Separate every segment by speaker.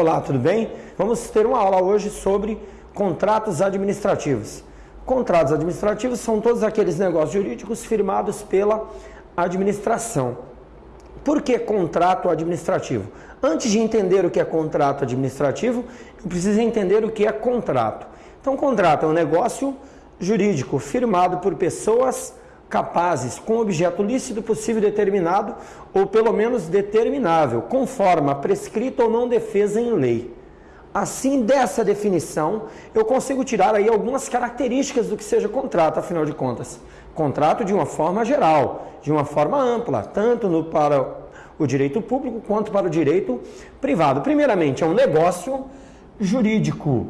Speaker 1: Olá, tudo bem? Vamos ter uma aula hoje sobre contratos administrativos. Contratos administrativos são todos aqueles negócios jurídicos firmados pela administração. Por que contrato administrativo? Antes de entender o que é contrato administrativo, eu preciso entender o que é contrato. Então, contrato é um negócio jurídico firmado por pessoas capazes, com objeto lícito possível determinado ou pelo menos determinável, com forma prescrita ou não defesa em lei. Assim, dessa definição, eu consigo tirar aí algumas características do que seja contrato, afinal de contas. Contrato de uma forma geral, de uma forma ampla, tanto no, para o direito público quanto para o direito privado. Primeiramente, é um negócio jurídico.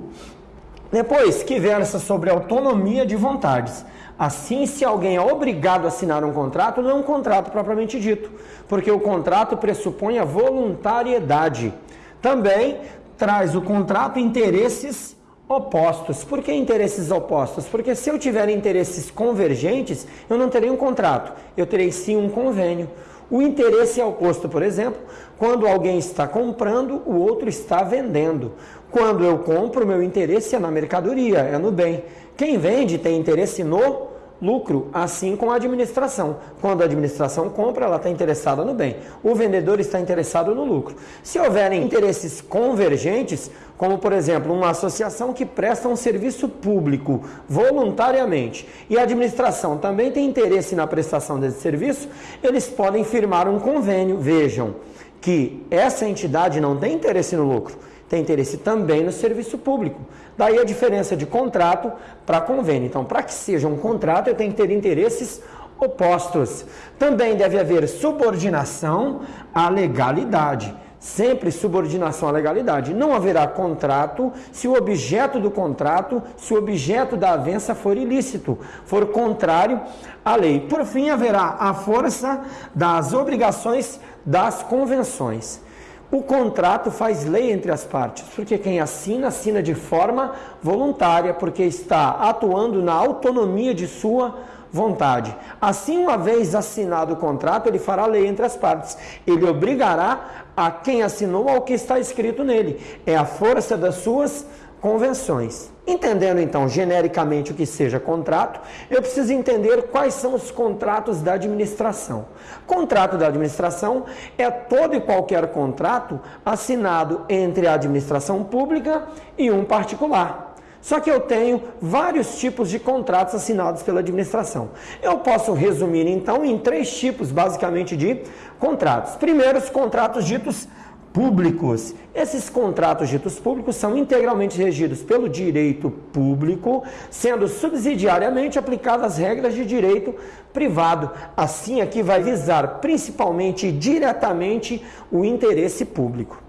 Speaker 1: Depois, que versa sobre autonomia de vontades. Assim, se alguém é obrigado a assinar um contrato, não é um contrato propriamente dito, porque o contrato pressupõe a voluntariedade. Também traz o contrato interesses opostos. Por que interesses opostos? Porque se eu tiver interesses convergentes, eu não terei um contrato, eu terei sim um convênio. O interesse é oposto, por exemplo, quando alguém está comprando, o outro está vendendo. Quando eu compro, meu interesse é na mercadoria, é no bem. Quem vende tem interesse no lucro, assim como a administração. Quando a administração compra, ela está interessada no bem. O vendedor está interessado no lucro. Se houverem interesses convergentes, como por exemplo uma associação que presta um serviço público voluntariamente e a administração também tem interesse na prestação desse serviço, eles podem firmar um convênio. Vejam que essa entidade não tem interesse no lucro tem interesse também no serviço público. Daí a diferença de contrato para convênio. Então, para que seja um contrato, eu tenho que ter interesses opostos. Também deve haver subordinação à legalidade. Sempre subordinação à legalidade. Não haverá contrato se o objeto do contrato, se o objeto da avença for ilícito, for contrário à lei. Por fim, haverá a força das obrigações das convenções. O contrato faz lei entre as partes, porque quem assina, assina de forma voluntária, porque está atuando na autonomia de sua vontade. Assim, uma vez assinado o contrato, ele fará lei entre as partes. Ele obrigará a quem assinou ao que está escrito nele. É a força das suas convenções. Entendendo então genericamente o que seja contrato, eu preciso entender quais são os contratos da administração. Contrato da administração é todo e qualquer contrato assinado entre a administração pública e um particular. Só que eu tenho vários tipos de contratos assinados pela administração. Eu posso resumir então em três tipos basicamente de contratos. Primeiro, os contratos ditos públicos. Esses contratos ditos públicos são integralmente regidos pelo direito público, sendo subsidiariamente aplicadas as regras de direito privado. Assim, aqui vai visar principalmente e diretamente o interesse público.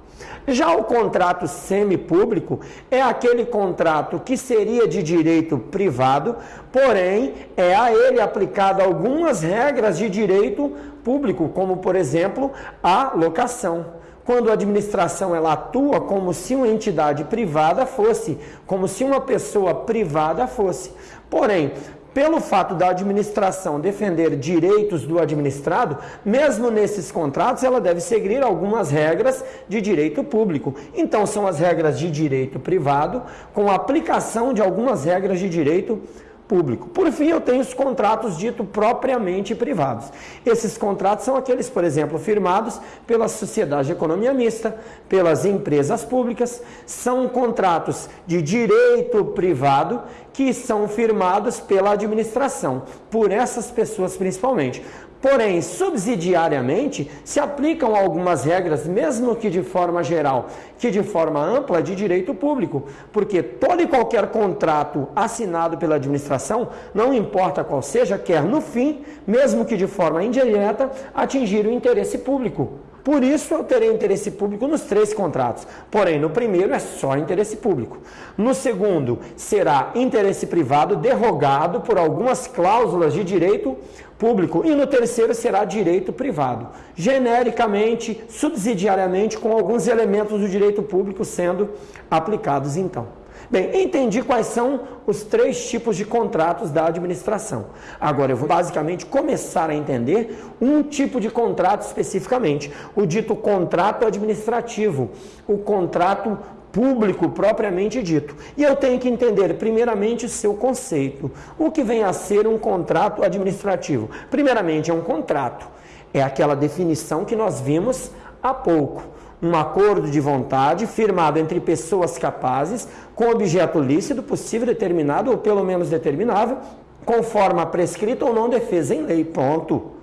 Speaker 1: Já o contrato semipúblico é aquele contrato que seria de direito privado, porém é a ele aplicado algumas regras de direito público, como por exemplo a locação quando a administração ela atua como se uma entidade privada fosse, como se uma pessoa privada fosse. Porém, pelo fato da administração defender direitos do administrado, mesmo nesses contratos, ela deve seguir algumas regras de direito público. Então, são as regras de direito privado, com aplicação de algumas regras de direito público público. Por fim, eu tenho os contratos dito propriamente privados. Esses contratos são aqueles, por exemplo, firmados pela sociedade de economia mista, pelas empresas públicas, são contratos de direito privado que são firmados pela administração, por essas pessoas principalmente. Porém, subsidiariamente, se aplicam algumas regras, mesmo que de forma geral, que de forma ampla, de direito público, porque todo e qualquer contrato assinado pela administração, não importa qual seja, quer no fim, mesmo que de forma indireta, atingir o interesse público. Por isso eu terei interesse público nos três contratos. Porém, no primeiro é só interesse público. No segundo, será interesse privado derrogado por algumas cláusulas de direito público. E no terceiro será direito privado. Genericamente, subsidiariamente, com alguns elementos do direito público sendo aplicados então. Bem, entendi quais são os três tipos de contratos da administração. Agora eu vou basicamente começar a entender um tipo de contrato especificamente, o dito contrato administrativo, o contrato público propriamente dito. E eu tenho que entender, primeiramente, o seu conceito. O que vem a ser um contrato administrativo? Primeiramente, é um contrato. É aquela definição que nós vimos há pouco. Um acordo de vontade firmado entre pessoas capazes, com objeto lícito, possível, determinado ou pelo menos determinável, com forma prescrita ou não defesa em lei. Ponto.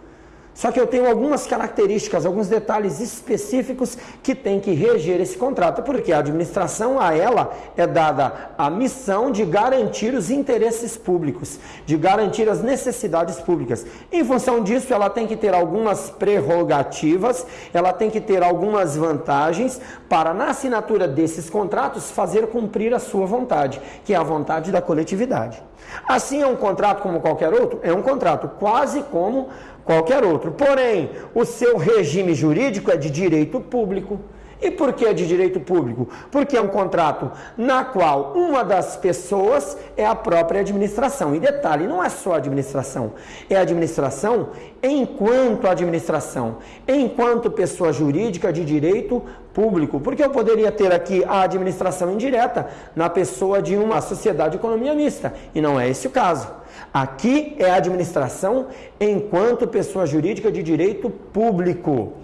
Speaker 1: Só que eu tenho algumas características, alguns detalhes específicos que tem que reger esse contrato, porque a administração a ela é dada a missão de garantir os interesses públicos, de garantir as necessidades públicas. Em função disso, ela tem que ter algumas prerrogativas, ela tem que ter algumas vantagens para, na assinatura desses contratos, fazer cumprir a sua vontade, que é a vontade da coletividade. Assim, é um contrato como qualquer outro? É um contrato quase como qualquer outro. Porém, o seu regime jurídico é de direito público. E por que é de direito público? Porque é um contrato na qual uma das pessoas é a própria administração. E detalhe, não é só a administração, é a administração enquanto administração, enquanto pessoa jurídica de direito público. Porque eu poderia ter aqui a administração indireta na pessoa de uma sociedade de economia mista, e não é esse o caso. Aqui é a administração enquanto pessoa jurídica de direito público.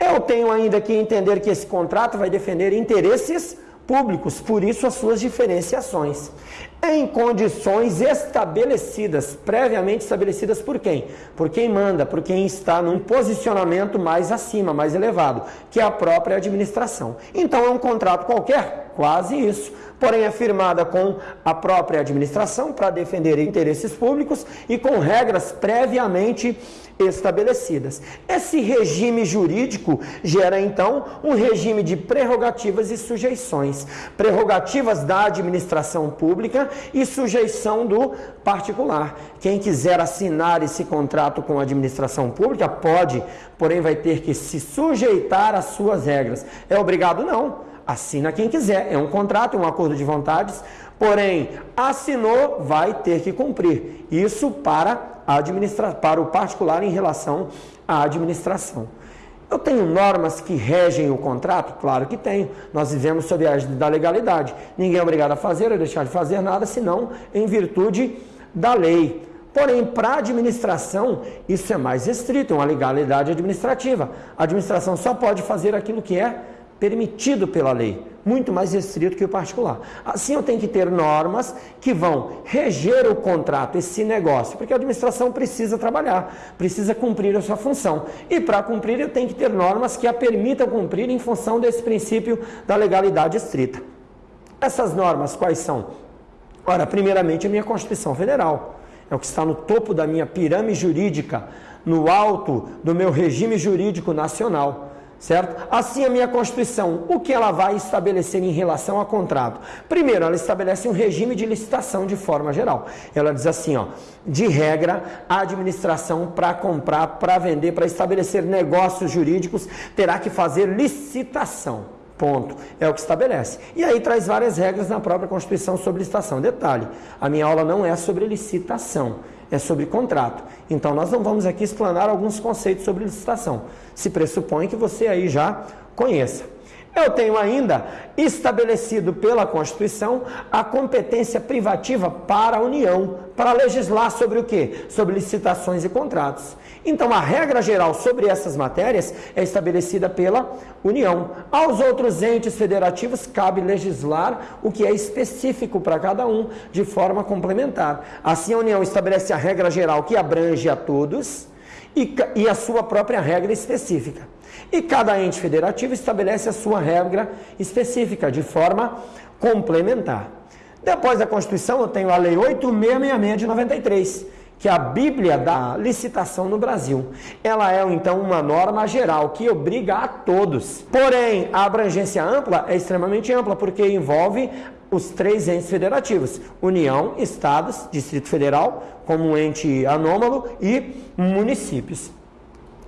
Speaker 1: Eu tenho ainda que entender que esse contrato vai defender interesses públicos, por isso as suas diferenciações. Em condições estabelecidas, previamente estabelecidas por quem? Por quem manda, por quem está num posicionamento mais acima, mais elevado, que é a própria administração. Então é um contrato qualquer? Quase isso porém é firmada com a própria administração para defender interesses públicos e com regras previamente estabelecidas. Esse regime jurídico gera então um regime de prerrogativas e sujeições, prerrogativas da administração pública e sujeição do particular. Quem quiser assinar esse contrato com a administração pública pode, porém vai ter que se sujeitar às suas regras. É obrigado não assina quem quiser. É um contrato, é um acordo de vontades, porém, assinou, vai ter que cumprir. Isso para, administra para o particular em relação à administração. Eu tenho normas que regem o contrato? Claro que tenho. Nós vivemos sob a da legalidade. Ninguém é obrigado a fazer ou deixar de fazer nada, senão em virtude da lei. Porém, para a administração, isso é mais restrito, é uma legalidade administrativa. A administração só pode fazer aquilo que é permitido pela lei, muito mais restrito que o particular. Assim, eu tenho que ter normas que vão reger o contrato, esse negócio, porque a administração precisa trabalhar, precisa cumprir a sua função. E para cumprir, eu tenho que ter normas que a permitam cumprir em função desse princípio da legalidade estrita. Essas normas quais são? Ora, primeiramente, a minha Constituição Federal. É o que está no topo da minha pirâmide jurídica, no alto do meu regime jurídico nacional certo? Assim a minha Constituição, o que ela vai estabelecer em relação a contrato? Primeiro, ela estabelece um regime de licitação de forma geral. Ela diz assim, ó, de regra, a administração para comprar, para vender, para estabelecer negócios jurídicos, terá que fazer licitação. Ponto. É o que estabelece. E aí traz várias regras na própria Constituição sobre licitação. Detalhe, a minha aula não é sobre licitação é sobre contrato. Então, nós não vamos aqui explanar alguns conceitos sobre licitação. Se pressupõe que você aí já conheça. Eu tenho ainda estabelecido pela Constituição a competência privativa para a União, para legislar sobre o quê? Sobre licitações e contratos. Então, a regra geral sobre essas matérias é estabelecida pela União. Aos outros entes federativos cabe legislar o que é específico para cada um, de forma complementar. Assim, a União estabelece a regra geral que abrange a todos e, e a sua própria regra específica. E cada ente federativo estabelece a sua regra específica, de forma complementar. Depois da Constituição, eu tenho a Lei 8666 de 93, que é a Bíblia da licitação no Brasil. Ela é, então, uma norma geral que obriga a todos. Porém, a abrangência ampla é extremamente ampla, porque envolve os três entes federativos: União, Estados, Distrito Federal, como ente anômalo, e municípios.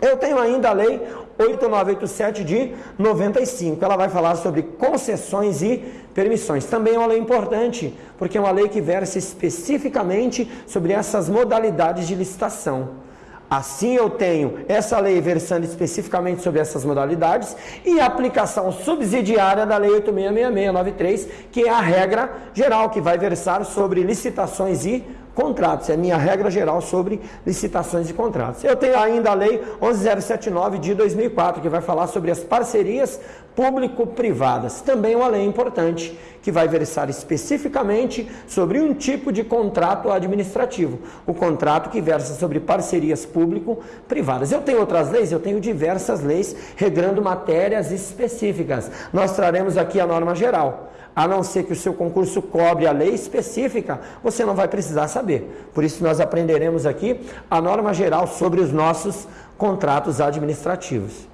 Speaker 1: Eu tenho ainda a Lei 8987 de 95. Ela vai falar sobre concessões e permissões. Também é uma lei importante, porque é uma lei que versa especificamente sobre essas modalidades de licitação. Assim eu tenho essa lei versando especificamente sobre essas modalidades e a aplicação subsidiária da lei 866693, que é a regra geral que vai versar sobre licitações e contratos. É a minha regra geral sobre licitações e contratos. Eu tenho ainda a Lei 11079 de 2004, que vai falar sobre as parcerias público-privadas. Também uma lei importante, que vai versar especificamente sobre um tipo de contrato administrativo. O contrato que versa sobre parcerias público-privadas. Eu tenho outras leis? Eu tenho diversas leis regrando matérias específicas. Nós traremos aqui a norma geral a não ser que o seu concurso cobre a lei específica, você não vai precisar saber. Por isso, nós aprenderemos aqui a norma geral sobre os nossos contratos administrativos.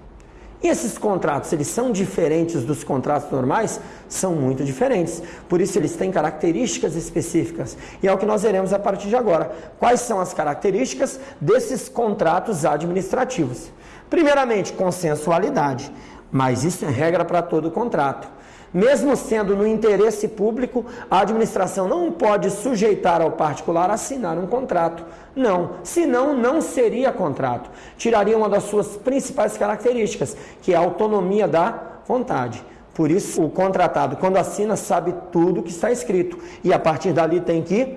Speaker 1: E esses contratos, eles são diferentes dos contratos normais? São muito diferentes. Por isso, eles têm características específicas. E é o que nós veremos a partir de agora. Quais são as características desses contratos administrativos? Primeiramente, consensualidade. Mas isso é regra para todo contrato. Mesmo sendo no interesse público, a administração não pode sujeitar ao particular a assinar um contrato. Não, senão não seria contrato. Tiraria uma das suas principais características, que é a autonomia da vontade. Por isso, o contratado, quando assina, sabe tudo que está escrito e a partir dali tem que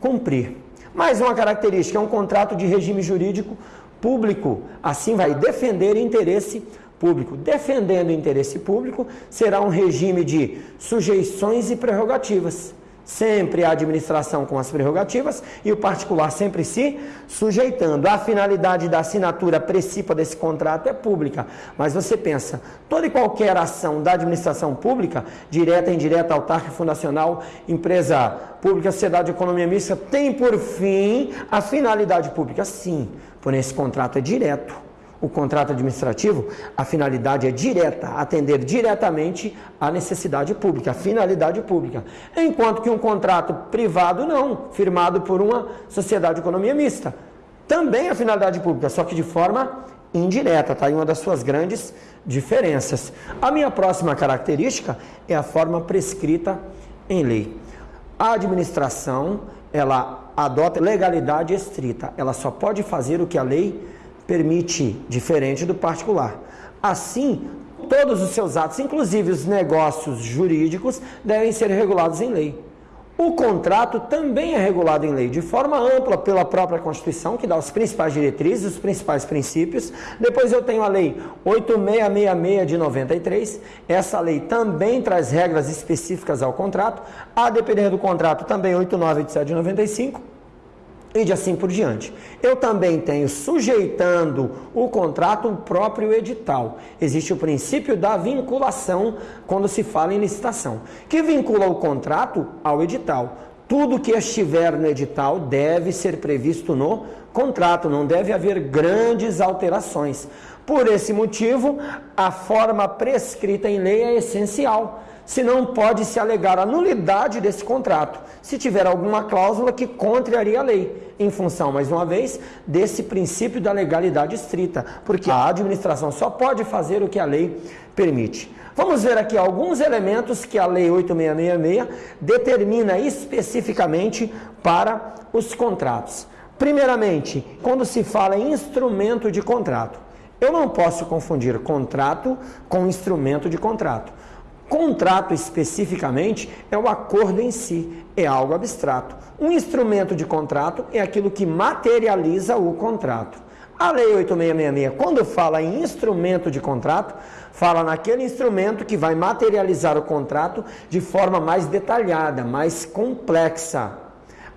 Speaker 1: cumprir. Mais uma característica é um contrato de regime jurídico público. Assim, vai defender interesse público defendendo o interesse público, será um regime de sujeições e prerrogativas. Sempre a administração com as prerrogativas e o particular sempre se sujeitando. A finalidade da assinatura precípua desse contrato é pública. Mas você pensa, toda e qualquer ação da administração pública, direta, indireta, autárquica, fundacional, empresa pública, sociedade de economia mista, tem por fim a finalidade pública? Sim, porém esse contrato é direto o contrato administrativo, a finalidade é direta, atender diretamente à necessidade pública, à finalidade pública. Enquanto que um contrato privado não, firmado por uma sociedade de economia mista, também a finalidade pública, só que de forma indireta, tá? E uma das suas grandes diferenças. A minha próxima característica é a forma prescrita em lei. A administração, ela adota legalidade estrita, ela só pode fazer o que a lei permite, diferente do particular. Assim, todos os seus atos, inclusive os negócios jurídicos, devem ser regulados em lei. O contrato também é regulado em lei, de forma ampla pela própria Constituição, que dá os principais diretrizes, os principais princípios. Depois eu tenho a Lei 8666 de 93. Essa lei também traz regras específicas ao contrato. A depender do contrato, também 8987 de 95 e de assim por diante. Eu também tenho sujeitando o contrato o próprio edital. Existe o princípio da vinculação quando se fala em licitação, que vincula o contrato ao edital. Tudo que estiver no edital deve ser previsto no contrato, não deve haver grandes alterações. Por esse motivo, a forma prescrita em lei é essencial senão pode se alegar a nulidade desse contrato, se tiver alguma cláusula que contraria a lei, em função, mais uma vez, desse princípio da legalidade estrita, porque a administração só pode fazer o que a lei permite. Vamos ver aqui alguns elementos que a Lei 8666 determina especificamente para os contratos. Primeiramente, quando se fala em instrumento de contrato, eu não posso confundir contrato com instrumento de contrato. Contrato, especificamente, é o acordo em si, é algo abstrato. Um instrumento de contrato é aquilo que materializa o contrato. A Lei 8666, quando fala em instrumento de contrato, fala naquele instrumento que vai materializar o contrato de forma mais detalhada, mais complexa.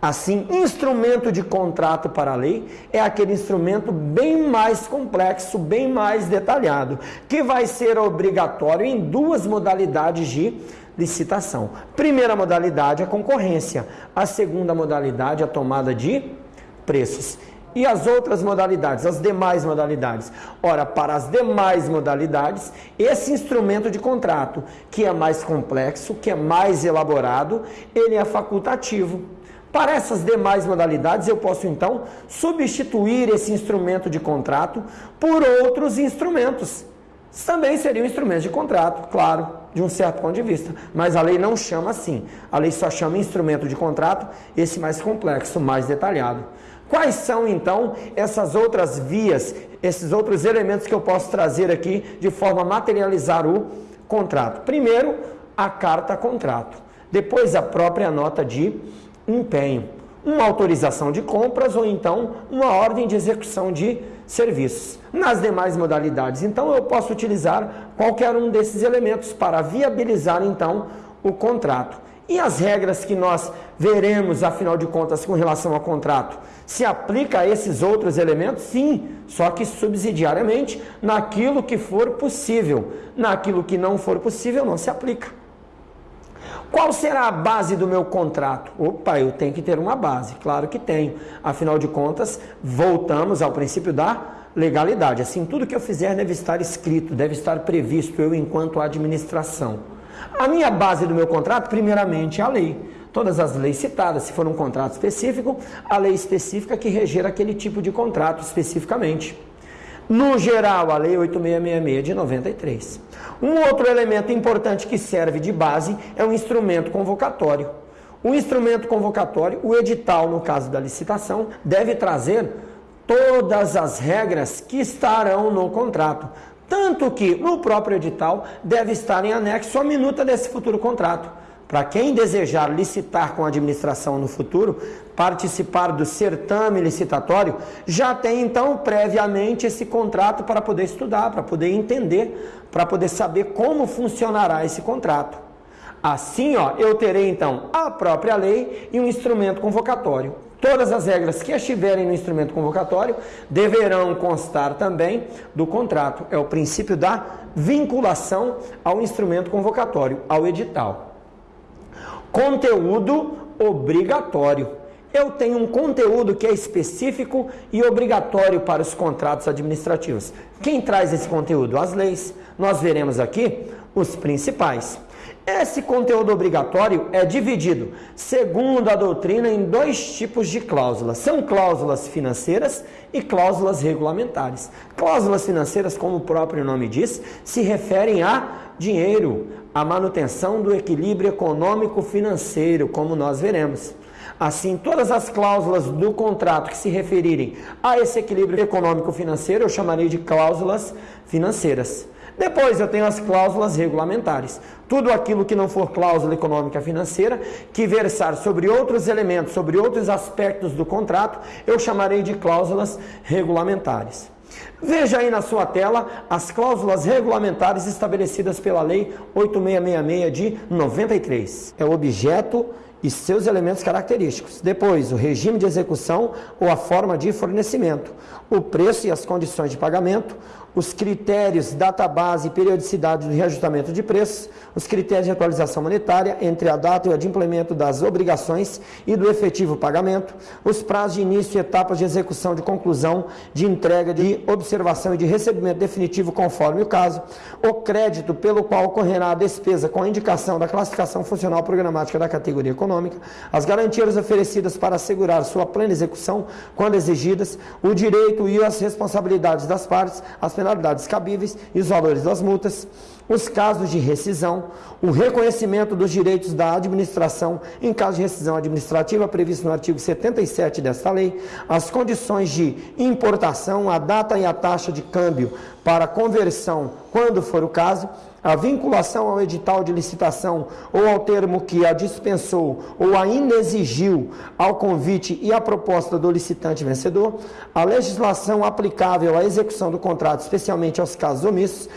Speaker 1: Assim, instrumento de contrato para a lei é aquele instrumento bem mais complexo, bem mais detalhado, que vai ser obrigatório em duas modalidades de licitação. Primeira modalidade, a concorrência. A segunda modalidade, a tomada de preços. E as outras modalidades, as demais modalidades? Ora, para as demais modalidades, esse instrumento de contrato, que é mais complexo, que é mais elaborado, ele é facultativo. Para essas demais modalidades, eu posso então substituir esse instrumento de contrato por outros instrumentos. também seriam instrumentos de contrato, claro, de um certo ponto de vista. Mas a lei não chama assim. A lei só chama instrumento de contrato, esse mais complexo, mais detalhado. Quais são então essas outras vias, esses outros elementos que eu posso trazer aqui de forma a materializar o contrato? Primeiro, a carta contrato. Depois, a própria nota de empenho. Uma autorização de compras ou então uma ordem de execução de serviços. Nas demais modalidades, então, eu posso utilizar qualquer um desses elementos para viabilizar então o contrato. E as regras que nós veremos, afinal de contas, com relação ao contrato, se aplica a esses outros elementos? Sim, só que subsidiariamente naquilo que for possível. Naquilo que não for possível, não se aplica. Qual será a base do meu contrato? Opa, eu tenho que ter uma base, claro que tenho. Afinal de contas, voltamos ao princípio da legalidade. Assim, tudo que eu fizer deve estar escrito, deve estar previsto, eu enquanto administração. A minha base do meu contrato, primeiramente, é a lei. Todas as leis citadas, se for um contrato específico, a lei específica que reger aquele tipo de contrato especificamente. No geral, a Lei 8666 de 93. Um outro elemento importante que serve de base é o instrumento convocatório. O instrumento convocatório, o edital, no caso da licitação, deve trazer todas as regras que estarão no contrato, tanto que no próprio edital deve estar em anexo a minuta desse futuro contrato. Para quem desejar licitar com a administração no futuro, participar do certame licitatório, já tem então previamente esse contrato para poder estudar, para poder entender, para poder saber como funcionará esse contrato. Assim, ó, eu terei então a própria lei e um instrumento convocatório. Todas as regras que estiverem no instrumento convocatório deverão constar também do contrato. É o princípio da vinculação ao instrumento convocatório, ao edital. Conteúdo obrigatório. Eu tenho um conteúdo que é específico e obrigatório para os contratos administrativos. Quem traz esse conteúdo? As leis. Nós veremos aqui os principais. Esse conteúdo obrigatório é dividido, segundo a doutrina, em dois tipos de cláusulas. São cláusulas financeiras e cláusulas regulamentares. Cláusulas financeiras, como o próprio nome diz, se referem a dinheiro, a manutenção do equilíbrio econômico-financeiro, como nós veremos. Assim, todas as cláusulas do contrato que se referirem a esse equilíbrio econômico-financeiro, eu chamarei de cláusulas financeiras. Depois eu tenho as cláusulas regulamentares. Tudo aquilo que não for cláusula econômica financeira, que versar sobre outros elementos, sobre outros aspectos do contrato, eu chamarei de cláusulas regulamentares. Veja aí na sua tela as cláusulas regulamentares estabelecidas pela Lei 8666 de 93. É o objeto e seus elementos característicos. Depois, o regime de execução ou a forma de fornecimento, o preço e as condições de pagamento, os critérios, database e periodicidade do reajustamento de preços, os critérios de atualização monetária entre a data e o adimplemento das obrigações e do efetivo pagamento, os prazos de início e etapas de execução de conclusão, de entrega, de observação e de recebimento definitivo conforme o caso, o crédito pelo qual ocorrerá a despesa com a indicação da classificação funcional programática da categoria econômica, as garantias oferecidas para assegurar sua plena execução quando exigidas, o direito e as responsabilidades das partes, as penalidades cabíveis e os valores das multas, os casos de rescisão, o reconhecimento dos direitos da administração em caso de rescisão administrativa previsto no artigo 77 desta lei, as condições de importação, a data e a taxa de câmbio para conversão, quando for o caso, a vinculação ao edital de licitação ou ao termo que a dispensou ou a inexigiu ao convite e à proposta do licitante vencedor, a legislação aplicável à execução do contrato, especialmente aos casos omissos,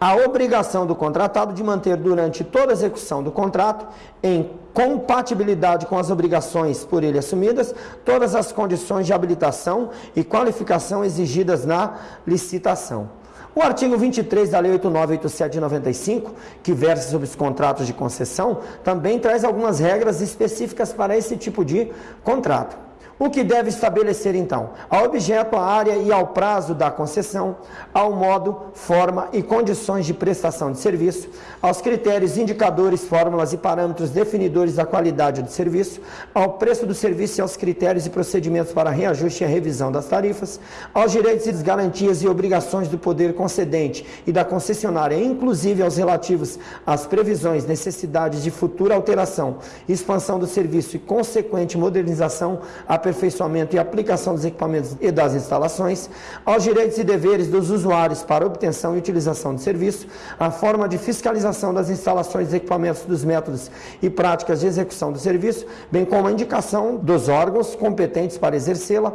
Speaker 1: a obrigação do contratado de manter durante toda a execução do contrato, em compatibilidade com as obrigações por ele assumidas, todas as condições de habilitação e qualificação exigidas na licitação. O artigo 23 da Lei 8987 de 95, que versa sobre os contratos de concessão, também traz algumas regras específicas para esse tipo de contrato. O que deve estabelecer então? Ao objeto, à área e ao prazo da concessão, ao modo, forma e condições de prestação de serviço, aos critérios, indicadores, fórmulas e parâmetros definidores da qualidade do serviço, ao preço do serviço e aos critérios e procedimentos para reajuste e revisão das tarifas, aos direitos e garantias e obrigações do poder concedente e da concessionária, inclusive aos relativos às previsões, necessidades de futura alteração, expansão do serviço e consequente modernização, aperfeiçoamento e aplicação dos equipamentos e das instalações, aos direitos e deveres dos usuários para obtenção e utilização do serviço, a forma de fiscalização das instalações e equipamentos dos métodos e práticas de execução do serviço, bem como a indicação dos órgãos competentes para exercê-la,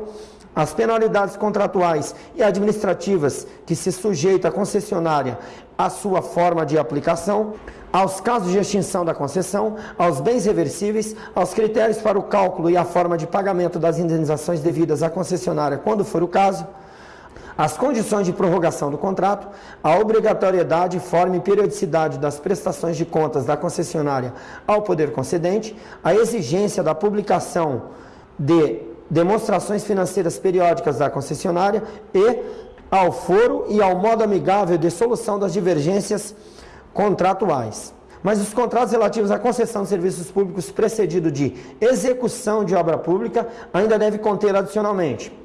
Speaker 1: as penalidades contratuais e administrativas que se sujeita a concessionária à sua forma de aplicação, aos casos de extinção da concessão, aos bens reversíveis, aos critérios para o cálculo e a forma de pagamento das indenizações devidas à concessionária, quando for o caso, as condições de prorrogação do contrato, a obrigatoriedade, forma e periodicidade das prestações de contas da concessionária ao poder concedente, a exigência da publicação de demonstrações financeiras periódicas da concessionária e ao foro e ao modo amigável de solução das divergências contratuais. Mas os contratos relativos à concessão de serviços públicos precedido de execução de obra pública ainda deve conter adicionalmente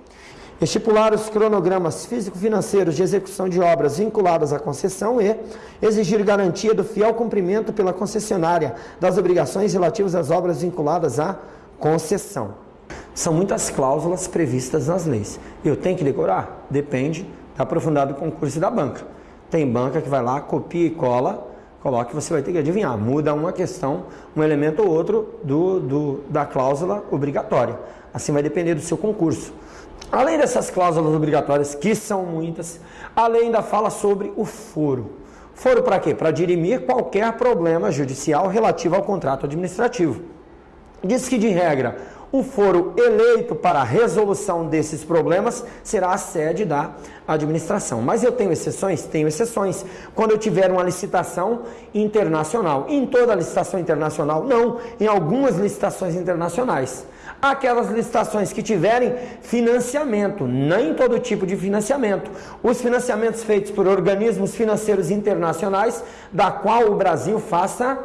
Speaker 1: estipular os cronogramas físico-financeiros de execução de obras vinculadas à concessão e exigir garantia do fiel cumprimento pela concessionária das obrigações relativas às obras vinculadas à concessão. São muitas cláusulas previstas nas leis. Eu tenho que decorar? Depende da aprofundado concurso da banca. Tem banca que vai lá, copia e cola, coloca que você vai ter que adivinhar. Muda uma questão, um elemento ou outro do, do, da cláusula obrigatória. Assim vai depender do seu concurso. Além dessas cláusulas obrigatórias, que são muitas, a lei ainda fala sobre o foro. Foro para quê? Para dirimir qualquer problema judicial relativo ao contrato administrativo. Diz que, de regra, o foro eleito para a resolução desses problemas será a sede da administração. Mas eu tenho exceções? Tenho exceções. Quando eu tiver uma licitação internacional. Em toda licitação internacional? Não. Em algumas licitações internacionais. Aquelas licitações que tiverem financiamento, nem todo tipo de financiamento. Os financiamentos feitos por organismos financeiros internacionais, da qual o Brasil faça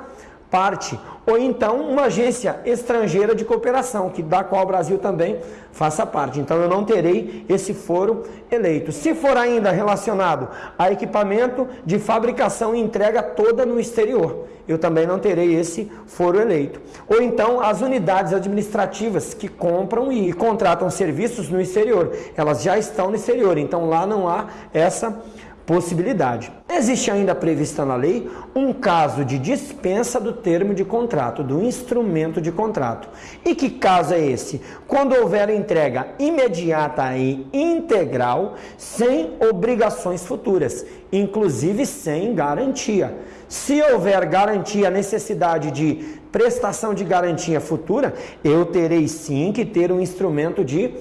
Speaker 1: parte ou então uma agência estrangeira de cooperação, que da qual o Brasil também faça parte. Então eu não terei esse foro eleito. Se for ainda relacionado a equipamento de fabricação e entrega toda no exterior, eu também não terei esse foro eleito. Ou então as unidades administrativas que compram e contratam serviços no exterior, elas já estão no exterior, então lá não há essa possibilidade. Existe ainda prevista na lei um caso de dispensa do termo de contrato, do instrumento de contrato. E que caso é esse? Quando houver entrega imediata e integral, sem obrigações futuras, inclusive sem garantia. Se houver garantia, necessidade de prestação de garantia futura, eu terei sim que ter um instrumento de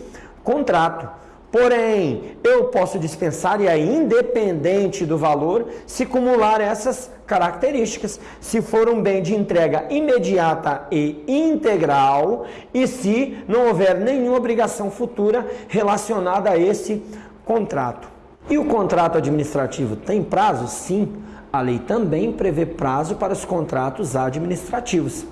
Speaker 1: contrato. Porém, eu posso dispensar e é independente do valor se cumular essas características, se for um bem de entrega imediata e integral e se não houver nenhuma obrigação futura relacionada a esse contrato. E o contrato administrativo tem prazo? Sim. A lei também prevê prazo para os contratos administrativos.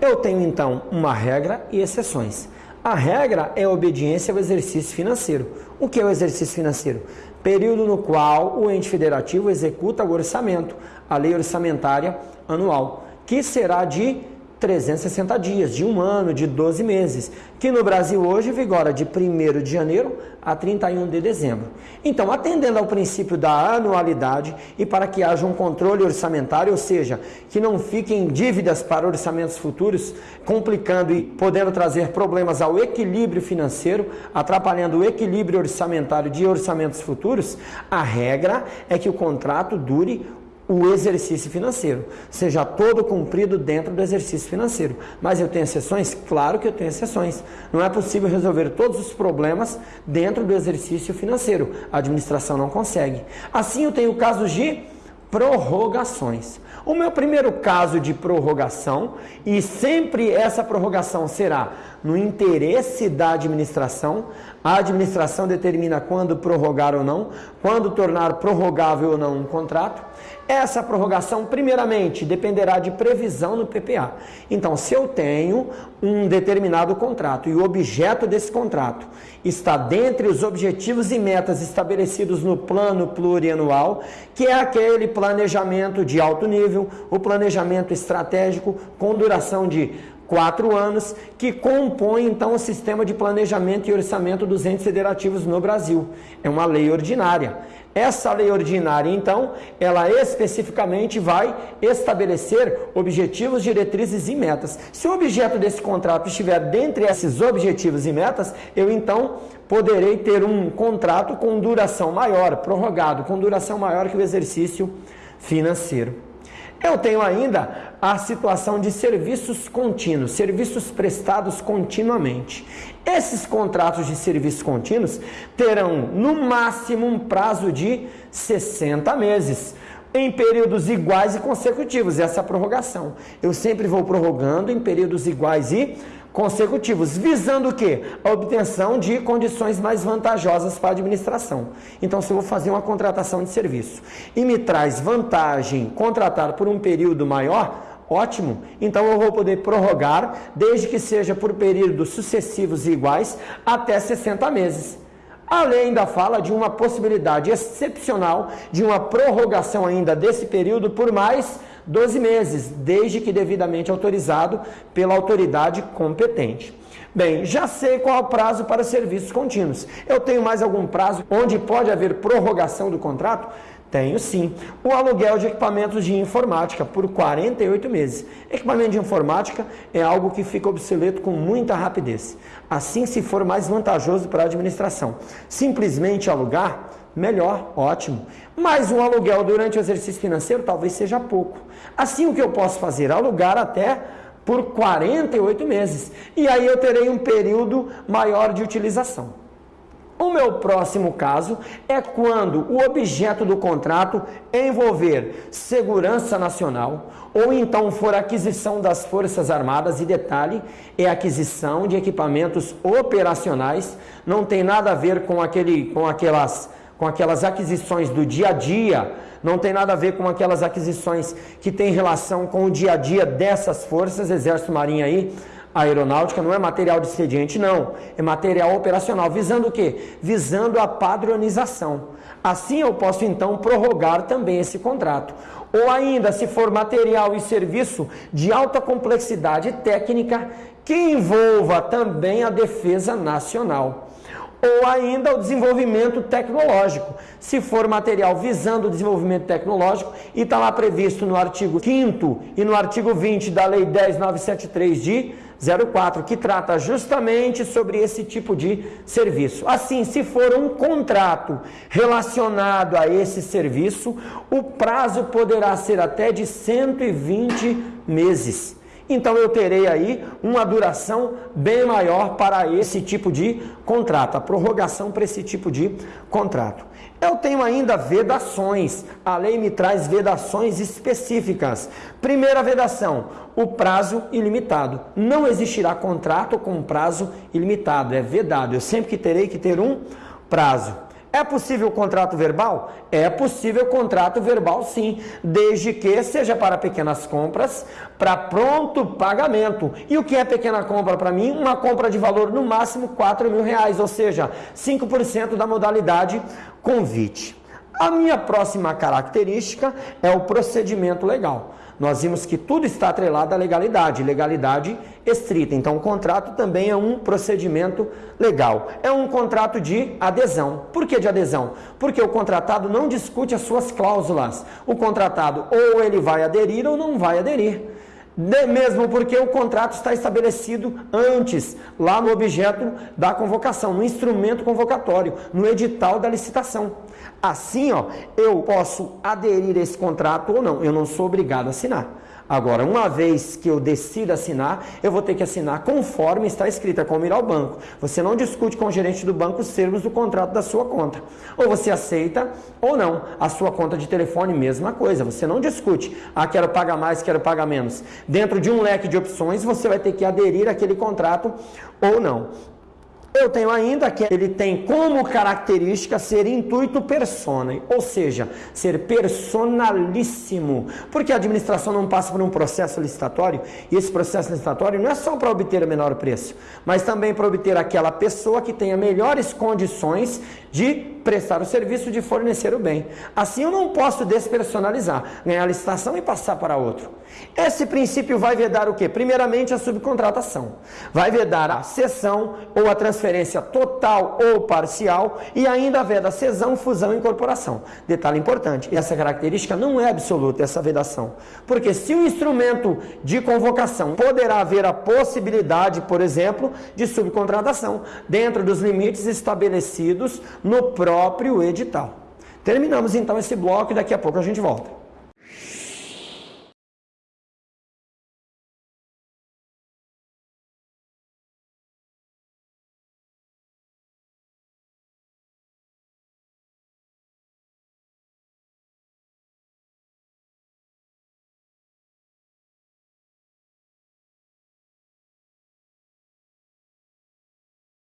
Speaker 1: Eu tenho então uma regra e exceções. A regra é a obediência ao exercício financeiro. O que é o exercício financeiro? Período no qual o ente federativo executa o orçamento, a lei orçamentária anual, que será de 360 dias, de um ano, de 12 meses, que no Brasil hoje vigora de 1 de janeiro a 31 de dezembro. Então, atendendo ao princípio da anualidade e para que haja um controle orçamentário, ou seja, que não fiquem dívidas para orçamentos futuros, complicando e podendo trazer problemas ao equilíbrio financeiro, atrapalhando o equilíbrio orçamentário de orçamentos futuros, a regra é que o contrato dure o exercício financeiro, seja todo cumprido dentro do exercício financeiro. Mas eu tenho exceções? Claro que eu tenho exceções. Não é possível resolver todos os problemas dentro do exercício financeiro. A administração não consegue. Assim, eu tenho casos de prorrogações. O meu primeiro caso de prorrogação, e sempre essa prorrogação será no interesse da administração, a administração determina quando prorrogar ou não, quando tornar prorrogável ou não um contrato. Essa prorrogação, primeiramente, dependerá de previsão no PPA. Então, se eu tenho um determinado contrato e o objeto desse contrato está dentre os objetivos e metas estabelecidos no plano plurianual, que é aquele planejamento de alto nível, o planejamento estratégico com duração de quatro anos, que compõe então o sistema de planejamento e orçamento dos entes federativos no Brasil. É uma lei ordinária. Essa lei ordinária, então, ela especificamente vai estabelecer objetivos, diretrizes e metas. Se o objeto desse contrato estiver dentre esses objetivos e metas, eu então poderei ter um contrato com duração maior, prorrogado, com duração maior que o exercício financeiro. Eu tenho ainda a situação de serviços contínuos, serviços prestados continuamente. Esses contratos de serviços contínuos terão no máximo um prazo de 60 meses em períodos iguais e consecutivos, essa prorrogação. Eu sempre vou prorrogando em períodos iguais e consecutivos, visando o quê? A obtenção de condições mais vantajosas para a administração. Então, se eu vou fazer uma contratação de serviço e me traz vantagem contratar por um período maior, ótimo, então eu vou poder prorrogar, desde que seja por períodos sucessivos e iguais, até 60 meses. A lei ainda fala de uma possibilidade excepcional de uma prorrogação ainda desse período por mais 12 meses, desde que devidamente autorizado pela autoridade competente. Bem, já sei qual é o prazo para serviços contínuos. Eu tenho mais algum prazo onde pode haver prorrogação do contrato? Tenho sim. O aluguel de equipamentos de informática por 48 meses. Equipamento de informática é algo que fica obsoleto com muita rapidez. Assim, se for mais vantajoso para a administração. Simplesmente alugar, melhor, ótimo. Mas um aluguel durante o exercício financeiro talvez seja pouco. Assim, o que eu posso fazer? Alugar até por 48 meses. E aí eu terei um período maior de utilização. O meu próximo caso é quando o objeto do contrato envolver segurança nacional ou então for aquisição das Forças Armadas e detalhe, é aquisição de equipamentos operacionais, não tem nada a ver com aquele com aquelas com aquelas aquisições do dia a dia, não tem nada a ver com aquelas aquisições que têm relação com o dia a dia dessas forças, Exército Marinha aí, aeronáutica não é material de expediente, não. É material operacional. Visando o quê? Visando a padronização. Assim eu posso então prorrogar também esse contrato. Ou ainda, se for material e serviço de alta complexidade técnica que envolva também a defesa nacional ou ainda o desenvolvimento tecnológico. Se for material visando o desenvolvimento tecnológico, e está lá previsto no artigo 5 e no artigo 20 da Lei 10973 de 04, que trata justamente sobre esse tipo de serviço. Assim, se for um contrato relacionado a esse serviço, o prazo poderá ser até de 120 meses. Então eu terei aí uma duração bem maior para esse tipo de contrato, a prorrogação para esse tipo de contrato. Eu tenho ainda vedações. A lei me traz vedações específicas. Primeira vedação: o prazo ilimitado. Não existirá contrato com prazo ilimitado, é vedado. Eu sempre que terei que ter um prazo. É possível contrato verbal? É possível contrato verbal sim, desde que seja para pequenas compras, para pronto pagamento. E o que é pequena compra para mim? Uma compra de valor no máximo 4 mil reais, ou seja, 5% da modalidade convite. A minha próxima característica é o procedimento legal nós vimos que tudo está atrelado à legalidade, legalidade estrita. Então, o contrato também é um procedimento legal. É um contrato de adesão. Por que de adesão? Porque o contratado não discute as suas cláusulas. O contratado ou ele vai aderir ou não vai aderir. De mesmo porque o contrato está estabelecido antes, lá no objeto da convocação, no instrumento convocatório, no edital da licitação. Assim, ó, eu posso aderir a esse contrato ou não, eu não sou obrigado a assinar. Agora, uma vez que eu decido assinar, eu vou ter que assinar conforme está escrito, é como ir ao banco. Você não discute com o gerente do banco os termos do contrato da sua conta. Ou você aceita ou não. A sua conta de telefone, mesma coisa. Você não discute, ah, quero pagar mais, quero pagar menos. Dentro de um leque de opções, você vai ter que aderir àquele contrato ou não. Eu tenho ainda que ele tem como característica ser intuito persona, ou seja, ser personalíssimo, porque a administração não passa por um processo licitatório, e esse processo licitatório não é só para obter o menor preço, mas também para obter aquela pessoa que tenha melhores condições de prestar o serviço de fornecer o bem. Assim eu não posso despersonalizar, ganhar licitação e passar para outro. Esse princípio vai vedar o quê? Primeiramente a subcontratação. Vai vedar a cessão ou a transferência total ou parcial e ainda veda cesão, fusão e incorporação. Detalhe importante, essa característica não é absoluta, essa vedação. Porque se o instrumento de convocação poderá haver a possibilidade, por exemplo, de subcontratação, dentro dos limites estabelecidos no próprio edital. Terminamos então esse bloco e daqui a pouco a gente volta.